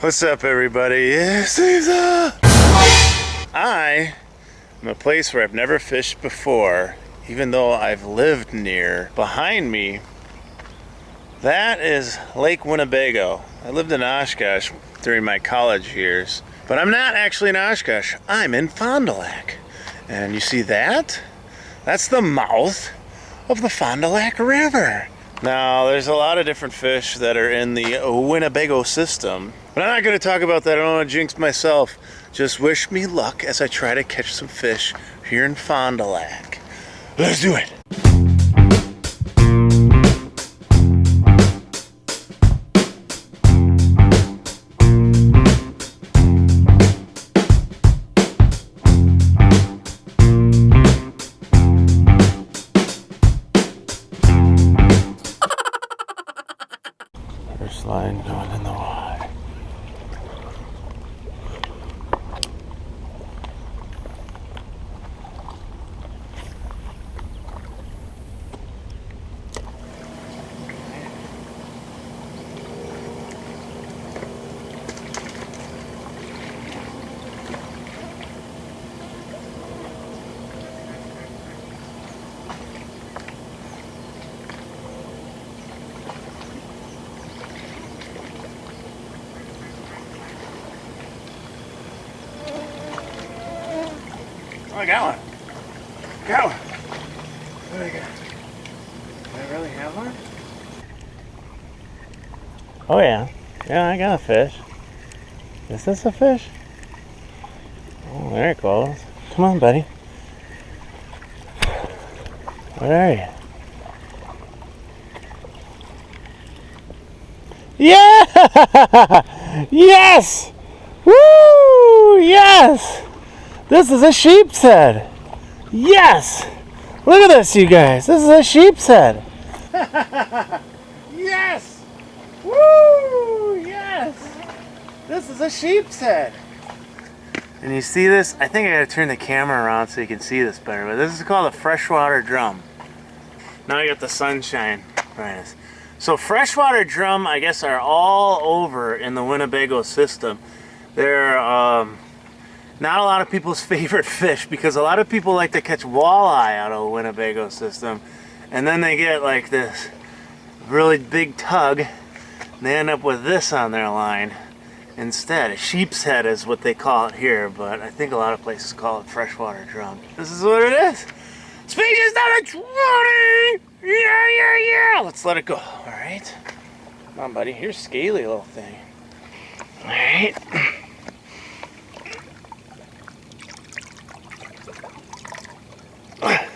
What's up, everybody? It's Caesar! I am a place where I've never fished before, even though I've lived near. Behind me, that is Lake Winnebago. I lived in Oshkosh during my college years, but I'm not actually in Oshkosh. I'm in Fond du Lac. And you see that? That's the mouth of the Fond du Lac River. Now, there's a lot of different fish that are in the Winnebago system, but I'm not going to talk about that. I don't want to jinx myself. Just wish me luck as I try to catch some fish here in Fond du Lac. Let's do it. Line going in the. Oh, I got one. Got one. What do I got? Do I really have one? Oh yeah. Yeah, I got a fish. Is this a fish? Oh, there it goes. Come on, buddy. Where are you? Yeah! yes! Woo! Yes! This is a sheep's head. Yes! Look at this, you guys. This is a sheep's head. yes! Woo! Yes! This is a sheep's head. And you see this? I think I gotta turn the camera around so you can see this better. But this is called a freshwater drum. Now you got the sunshine behind us. So freshwater drum, I guess, are all over in the Winnebago system. They're um, not a lot of people's favorite fish because a lot of people like to catch walleye out of the Winnebago system. And then they get like this really big tug and they end up with this on their line instead. A sheep's head is what they call it here, but I think a lot of places call it freshwater drum. This is what it is. Species number 20! Yeah, yeah, yeah! Let's let it go, alright? Come on, buddy. Here's scaly little thing. Alright.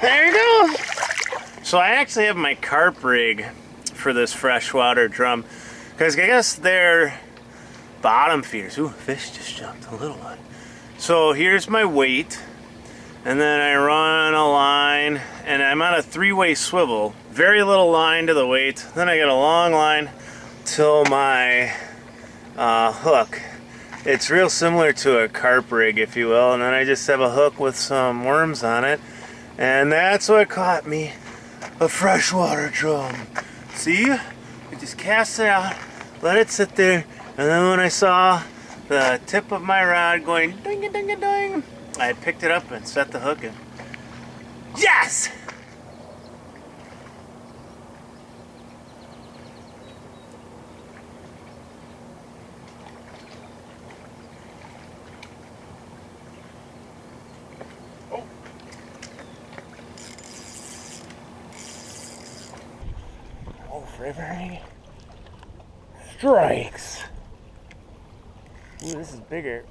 There you go. So I actually have my carp rig for this freshwater drum because I guess they're bottom feeders. Ooh, fish just jumped, a little one. So here's my weight and then I run a line and I'm on a three-way swivel. Very little line to the weight. Then I get a long line till my uh, hook. It's real similar to a carp rig, if you will, and then I just have a hook with some worms on it. And that's what caught me, a freshwater drum. See? I just cast it out, let it sit there, and then when I saw the tip of my rod going ding a ding a ding, I picked it up and set the hook in. Yes! River strikes. Ooh, this is bigger.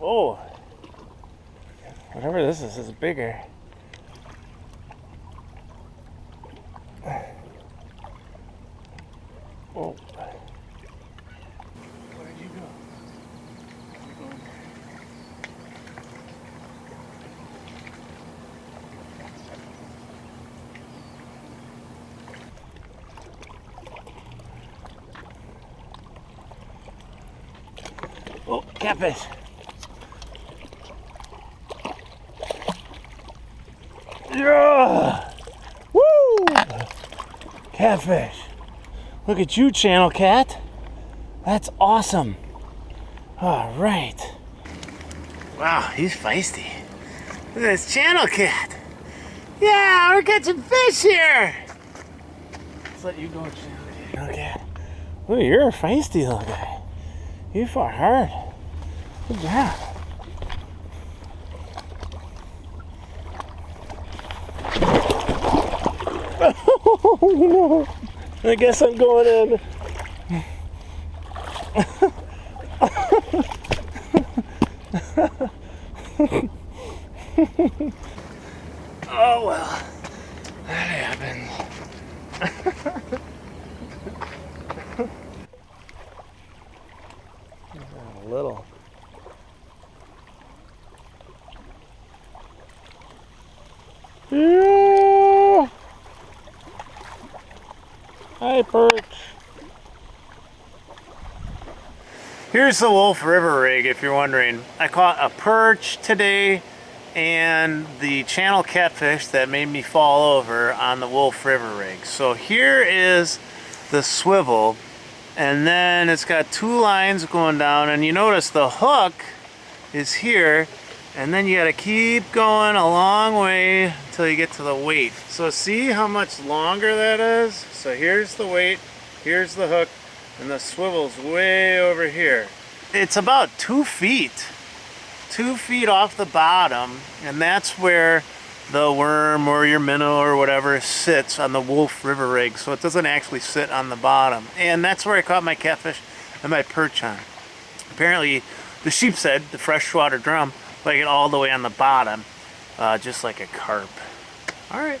Oh, whatever this is is bigger. Catfish. Yeah! Woo! Catfish. Look at you, channel cat. That's awesome. All right. Wow, he's feisty. Look at this channel cat. Yeah, we're catching fish here. Let's let you go, channel cat. Okay. Look, you're a feisty little guy. You fought hard. Good job. Oh no! I guess I'm going in. oh well, that happens. A little. Yeah. Hi, perch. Here's the Wolf River rig, if you're wondering. I caught a perch today and the channel catfish that made me fall over on the Wolf River rig. So here is the swivel and then it's got two lines going down and you notice the hook is here and then you got to keep going a long way until you get to the weight. So see how much longer that is? So here's the weight, here's the hook, and the swivel's way over here. It's about two feet, two feet off the bottom, and that's where the worm or your minnow or whatever sits on the Wolf River rig, so it doesn't actually sit on the bottom. And that's where I caught my catfish and my perch on. Apparently, the sheepshead, the freshwater drum, like it all the way on the bottom, uh, just like a carp. All right.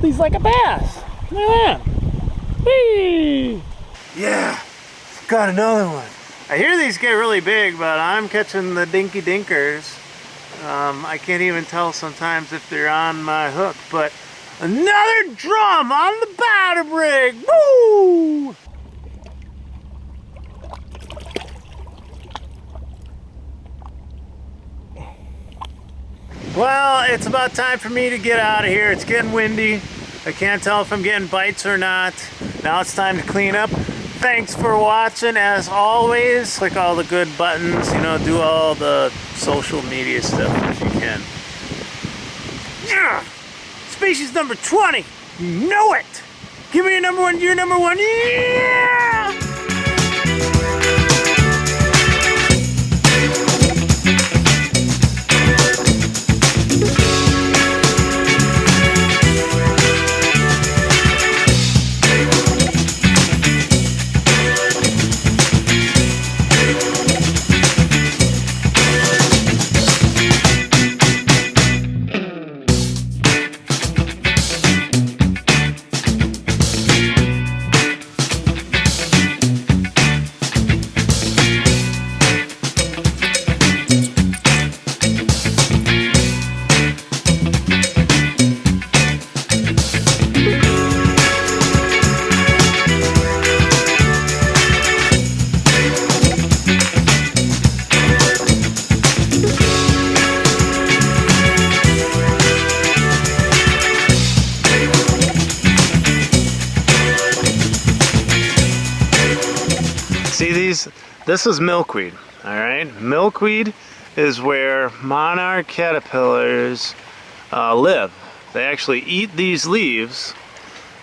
They're gonna lip these like a bass. Look at that. Whee! Yeah, got another one. I hear these get really big, but I'm catching the dinky dinkers. Um, I can't even tell sometimes if they're on my hook, but another drum on the bottom rig. Woo! Well, it's about time for me to get out of here. It's getting windy. I can't tell if I'm getting bites or not. Now it's time to clean up. Thanks for watching. As always, click all the good buttons. You know, do all the social media stuff if you can. Yeah! Species number 20. You know it. Give me your number one. Your number one. Yeah! This is milkweed, all right? Milkweed is where monarch caterpillars uh, live. They actually eat these leaves,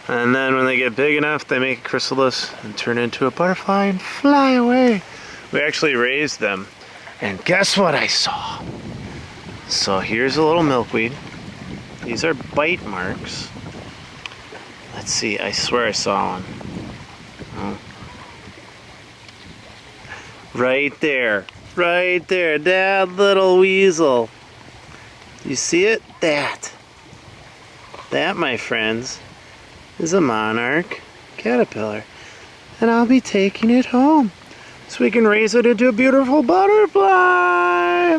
and then when they get big enough, they make a chrysalis and turn into a butterfly and fly away. We actually raised them, and guess what I saw? So here's a little milkweed. These are bite marks. Let's see, I swear I saw one. Right there. Right there. That little weasel. You see it? That. That, my friends, is a monarch caterpillar. And I'll be taking it home. So we can raise it into a beautiful butterfly.